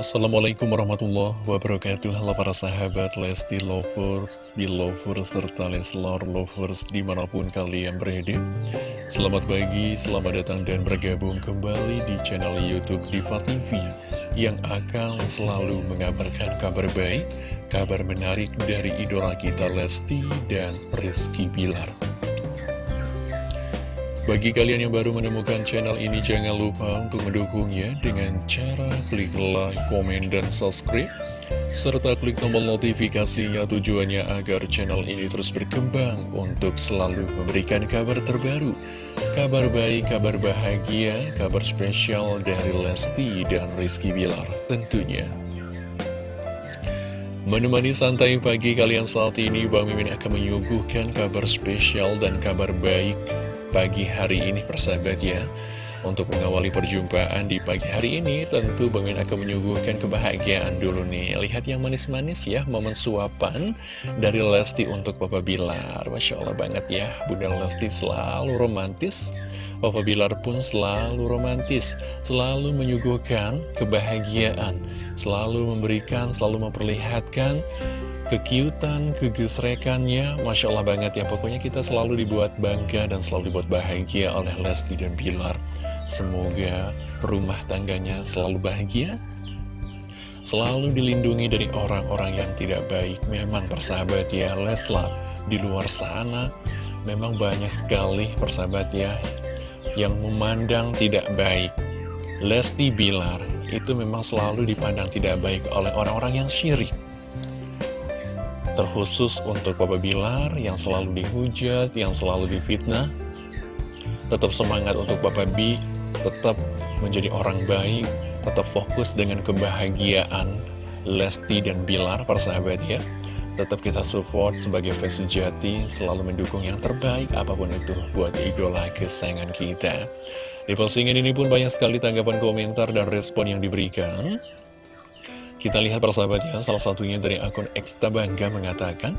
Assalamualaikum warahmatullahi wabarakatuh. Halo para sahabat Lesti Lovers, Belovers, serta Leslar Lovers di mana pun kalian berada. Selamat pagi, selamat datang dan bergabung kembali di channel Youtube Diva TV Yang akan selalu mengabarkan kabar baik, kabar menarik dari idola kita Lesti dan Rizky Bilar bagi kalian yang baru menemukan channel ini, jangan lupa untuk mendukungnya dengan cara klik like, komen, dan subscribe. Serta klik tombol notifikasinya tujuannya agar channel ini terus berkembang untuk selalu memberikan kabar terbaru. Kabar baik, kabar bahagia, kabar spesial dari Lesti dan Rizky Bilar tentunya. Menemani santai pagi kalian saat ini, Bang Mimin akan menyuguhkan kabar spesial dan kabar baik pagi hari ini persahabat ya. Untuk mengawali perjumpaan di pagi hari ini Tentu Bang akan menyuguhkan kebahagiaan dulu nih. Lihat yang manis-manis ya Momen suapan dari Lesti untuk Papa Bilar. Masya Allah banget ya Bunda Lesti selalu romantis. Papa Bilar pun selalu romantis Selalu menyuguhkan kebahagiaan Selalu memberikan, selalu memperlihatkan kekiutan, kegesrekannya, Masya Allah banget ya. Pokoknya kita selalu dibuat bangga dan selalu dibuat bahagia oleh Lesti dan Bilar. Semoga rumah tangganya selalu bahagia, selalu dilindungi dari orang-orang yang tidak baik. Memang persahabat ya, Leslar di luar sana memang banyak sekali persahabat ya yang memandang tidak baik. Lesti Bilar itu memang selalu dipandang tidak baik oleh orang-orang yang syirik terkhusus untuk Papa Bilar yang selalu dihujat, yang selalu difitnah. Tetap semangat untuk Papa B, tetap menjadi orang baik, tetap fokus dengan kebahagiaan Lesti dan Bilar, persahabat ya. Tetap kita support sebagai fans sejati, selalu mendukung yang terbaik apa pun itu buat idola kesayangan kita. Di postingan ini pun banyak sekali tanggapan komentar dan respon yang diberikan. Kita lihat persahabatnya, salah satunya dari akun Eksta Bangga mengatakan,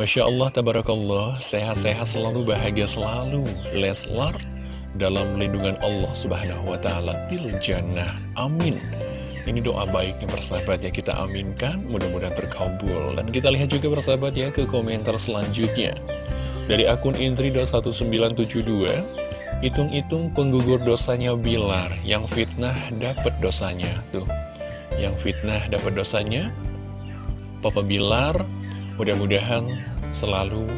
Masya Allah, Tabarakallah, sehat-sehat selalu, bahagia selalu, Leslar, dalam lindungan Allah Subhanahu Wa Taala til jannah. Amin. Ini doa baik yang persahabat ya kita aminkan, mudah-mudahan terkabul. Dan kita lihat juga persahabat ya ke komentar selanjutnya. Dari akun intri.1972, hitung-hitung penggugur dosanya Bilar, yang fitnah dapat dosanya. Tuh, yang fitnah dapat dosanya Papa Bilar mudah-mudahan selalu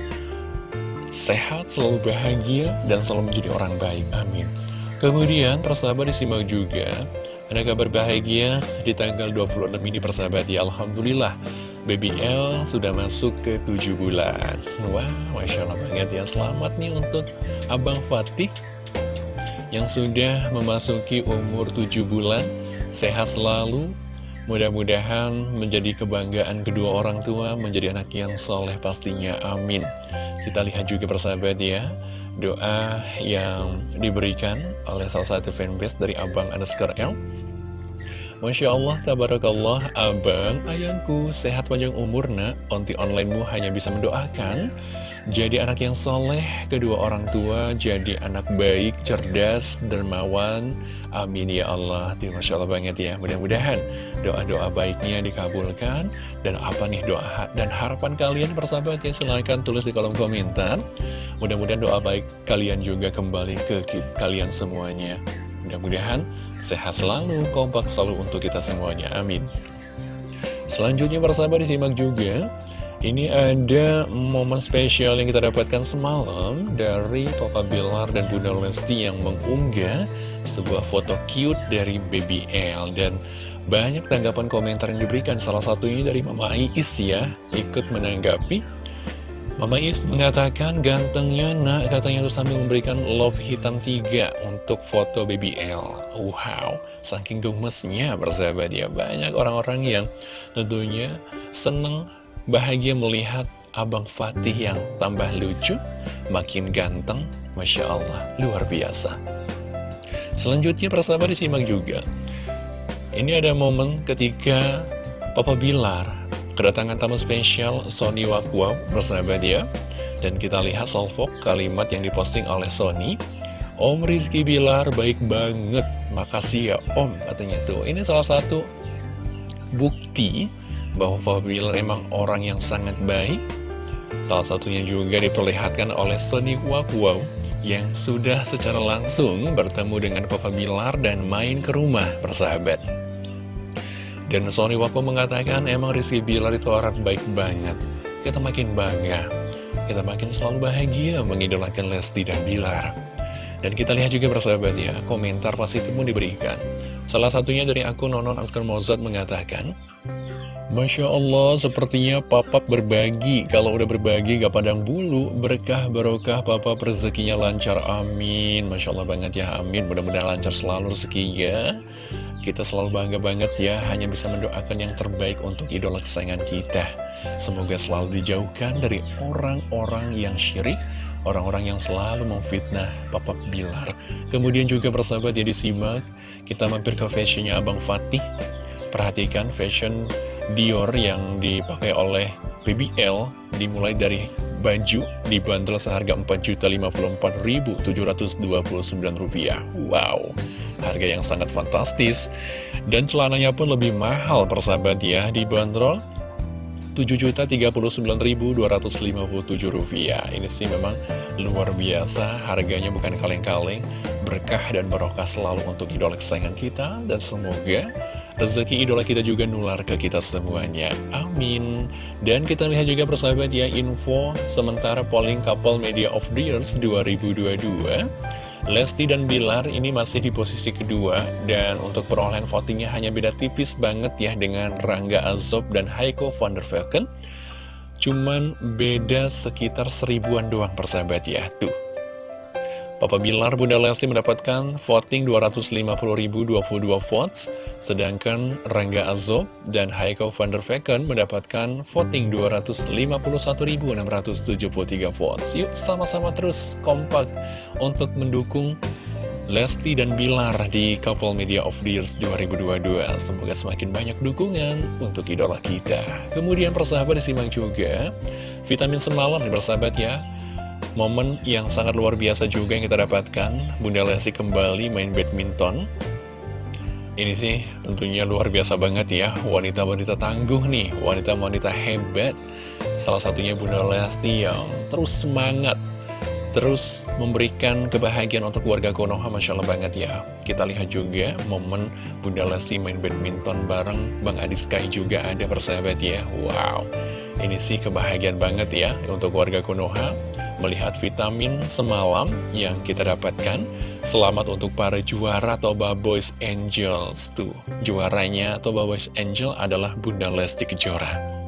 sehat, selalu bahagia, dan selalu menjadi orang baik. Amin. Kemudian, persahabat disimak juga, ada kabar bahagia di tanggal 26 ini persahabat ya. Alhamdulillah, Baby L sudah masuk ke 7 bulan. Wah, Masya Allah banget ya. Selamat nih untuk Abang Fatih yang sudah memasuki umur 7 bulan. Sehat selalu, Mudah-mudahan menjadi kebanggaan kedua orang tua, menjadi anak yang soleh pastinya, amin. Kita lihat juga persahabat ya, doa yang diberikan oleh salah satu fanbase dari Abang Anuskar L. Masya Allah, tabarakallah, abang, ayangku, sehat panjang umur nak, onti onlinemu hanya bisa mendoakan jadi anak yang soleh, kedua orang tua jadi anak baik, cerdas, dermawan. Amin ya Allah. Masya Allah banget ya. Mudah-mudahan doa-doa baiknya dikabulkan. Dan apa nih doa dan harapan kalian persahabat ya silahkan tulis di kolom komentar. Mudah-mudahan doa baik kalian juga kembali ke kalian semuanya. Mudah-mudahan sehat selalu, kompak selalu untuk kita semuanya. Amin. Selanjutnya persahabat disimak juga ini ada momen spesial yang kita dapatkan semalam dari Papa Bilar dan Bunda Lesti yang mengunggah sebuah foto cute dari Baby L. Dan banyak tanggapan komentar yang diberikan. Salah satunya dari Mama Iis ya ikut menanggapi. Mama Iis mengatakan gantengnya nak katanya tuh sambil memberikan love hitam tiga untuk foto Baby L. Wow, saking gemesnya bersahabat ya. Banyak orang-orang yang tentunya seneng Bahagia melihat Abang Fatih yang tambah lucu, makin ganteng, Masya Allah, luar biasa. Selanjutnya persahabat disimak juga. Ini ada momen ketika Papa Bilar kedatangan tamu spesial Sony Wakwaw persahabat ya. Dan kita lihat salvok kalimat yang diposting oleh Sony. Om Rizky Bilar baik banget, makasih ya Om katanya tuh. Ini salah satu bukti bahwa Bilar emang orang yang sangat baik. Salah satunya juga diperlihatkan oleh Sony Wow yang sudah secara langsung bertemu dengan Papa Bilar dan main ke rumah persahabat. Dan Sony Wako mengatakan emang Rizky Bilar itu orang baik banget. Kita makin bangga, kita makin selalu bahagia mengidolakan Lesti dan Bilar. Dan kita lihat juga persahabat ya, komentar positif pun diberikan. Salah satunya dari akun Nonon Askar Mozart mengatakan, Masya Allah, sepertinya papap berbagi. Kalau udah berbagi gak padang bulu, berkah barokah papap rezekinya lancar, amin. Masya Allah banget ya, amin. Mudah-mudahan lancar selalu rezekinya. Kita selalu bangga banget ya, hanya bisa mendoakan yang terbaik untuk idola kesayangan kita. Semoga selalu dijauhkan dari orang-orang yang syirik, orang-orang yang selalu memfitnah Papa Bilar. Kemudian juga bersahabat ya disimak, kita mampir ke fashionnya Abang Fatih. Perhatikan fashion Dior yang dipakai oleh PBL dimulai dari baju dibanderol seharga Rp4.054.729. Wow, harga yang sangat fantastis. Dan celananya pun lebih mahal persahabat ya, dibanderol Rp7.039.257. Ini sih memang luar biasa, harganya bukan kaleng-kaleng, berkah dan barokah selalu untuk idola kesayangan kita, dan semoga rezeki idola kita juga nular ke kita semuanya. Amin. Dan kita lihat juga persahabat ya, info sementara polling couple media of the years 2022. Lesti dan Bilar ini masih di posisi kedua dan untuk perolehan votingnya hanya beda tipis banget ya dengan Rangga Azob dan Heiko van der Velken. Cuman beda sekitar seribuan doang persahabat ya, tuh. Papa Bilar Bunda Lesti mendapatkan voting 250.022 votes, sedangkan Rangga Azob dan Heiko van der Vecken mendapatkan voting 251.673 votes. Yuk sama-sama terus kompak untuk mendukung Lesti dan Bilar di Couple Media of the Years 2022 Semoga semakin banyak dukungan untuk idola kita. Kemudian persahabat disimak juga Vitamin semalam nih persahabat ya Momen yang sangat luar biasa juga yang kita dapatkan. Bunda Lesti kembali main badminton. Ini sih tentunya luar biasa banget ya. Wanita-wanita tangguh nih Wanita-wanita hebat. Salah satunya Bunda Lesti yang terus semangat Terus memberikan kebahagiaan untuk warga Konoha Masya Allah banget ya. Kita lihat juga momen Bunda Lesti main badminton bareng Bang Adi Sky juga ada persahabat ya. Wow Ini sih kebahagiaan banget ya untuk warga Konoha melihat vitamin semalam yang kita dapatkan. Selamat untuk para juara Toba Boys Angels tuh. Juaranya Toba Boys Angel adalah Bunda Lesti Kejora.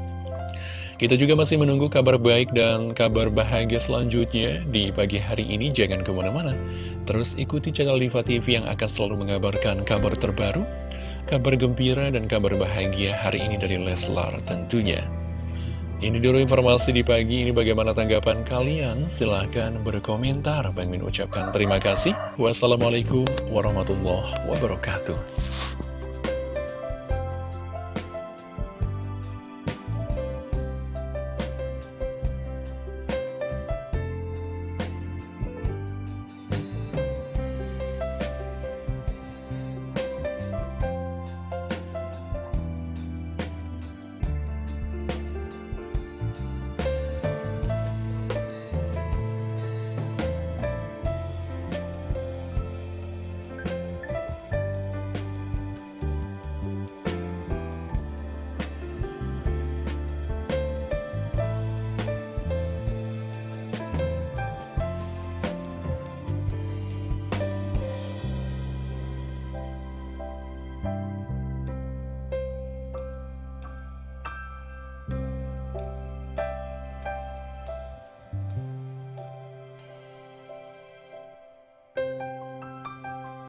Kita juga masih menunggu kabar baik dan kabar bahagia selanjutnya di pagi hari ini. Jangan ke mana-mana. Terus ikuti channel Diva TV yang akan selalu mengabarkan kabar terbaru, kabar gembira dan kabar bahagia hari ini dari Leslar tentunya. Ini dulu informasi di pagi ini bagaimana tanggapan kalian? Silahkan berkomentar. Bang Min ucapkan terima kasih. Wassalamualaikum warahmatullahi wabarakatuh.